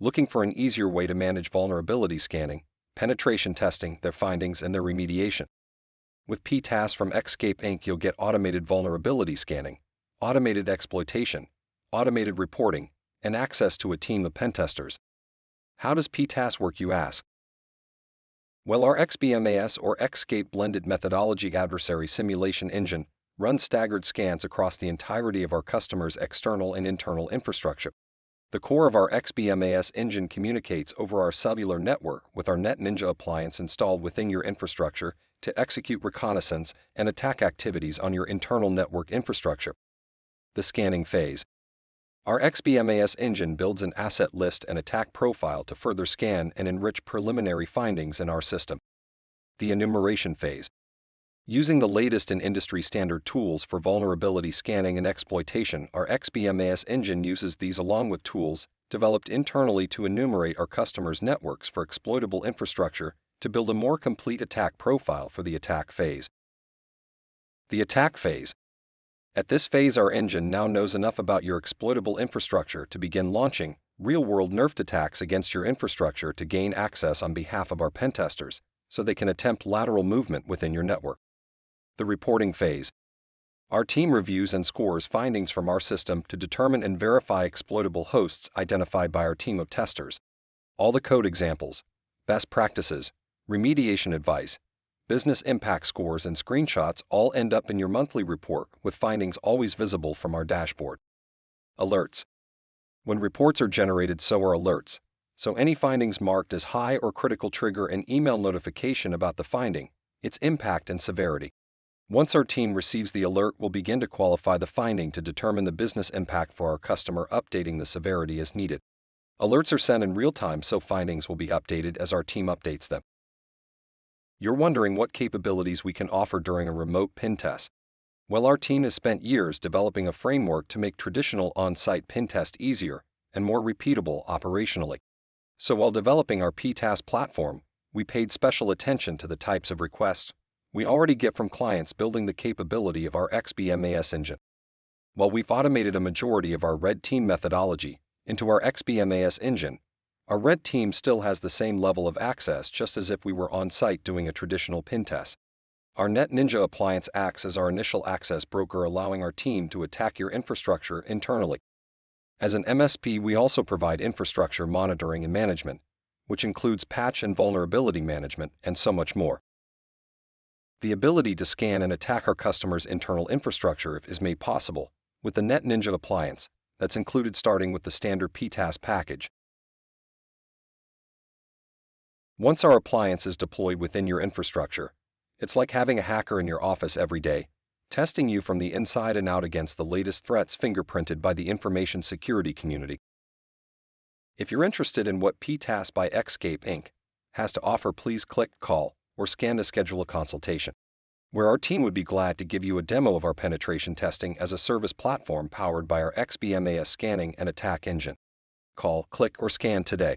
Looking for an easier way to manage vulnerability scanning, penetration testing, their findings, and their remediation? With PTAS from Xscape Inc., you'll get automated vulnerability scanning, automated exploitation, automated reporting, and access to a team of pentesters. How does PTAS work, you ask? Well, our XBMAS or Xscape blended methodology adversary simulation engine runs staggered scans across the entirety of our customers' external and internal infrastructure. The core of our XBMAS engine communicates over our cellular network with our NetNinja appliance installed within your infrastructure to execute reconnaissance and attack activities on your internal network infrastructure. The scanning phase. Our XBMAS engine builds an asset list and attack profile to further scan and enrich preliminary findings in our system. The enumeration phase. Using the latest in industry standard tools for vulnerability scanning and exploitation, our XBMAS engine uses these along with tools developed internally to enumerate our customers' networks for exploitable infrastructure to build a more complete attack profile for the attack phase. The attack phase. At this phase, our engine now knows enough about your exploitable infrastructure to begin launching real world nerfed attacks against your infrastructure to gain access on behalf of our pentesters so they can attempt lateral movement within your network. The reporting phase. Our team reviews and scores findings from our system to determine and verify exploitable hosts identified by our team of testers. All the code examples, best practices, remediation advice, business impact scores, and screenshots all end up in your monthly report with findings always visible from our dashboard. Alerts. When reports are generated, so are alerts. So any findings marked as high or critical trigger an email notification about the finding, its impact and severity. Once our team receives the alert, we'll begin to qualify the finding to determine the business impact for our customer, updating the severity as needed. Alerts are sent in real time, so findings will be updated as our team updates them. You're wondering what capabilities we can offer during a remote pen test. Well, our team has spent years developing a framework to make traditional on site pen test easier and more repeatable operationally. So, while developing our PTAS platform, we paid special attention to the types of requests we already get from clients building the capability of our XBMAS engine. While we've automated a majority of our red team methodology into our XBMAS engine, our red team still has the same level of access just as if we were on site doing a traditional pen test. Our NetNinja appliance acts as our initial access broker, allowing our team to attack your infrastructure internally. As an MSP, we also provide infrastructure monitoring and management, which includes patch and vulnerability management and so much more. The ability to scan and attack our customers' internal infrastructure is made possible with the NetNinja appliance that's included starting with the standard PTAS package. Once our appliance is deployed within your infrastructure, it's like having a hacker in your office every day, testing you from the inside and out against the latest threats fingerprinted by the information security community. If you're interested in what PTAS by Xscape Inc. has to offer, please click Call or scan to schedule a consultation, where our team would be glad to give you a demo of our penetration testing as a service platform powered by our XBMAS scanning and attack engine. Call, click, or scan today.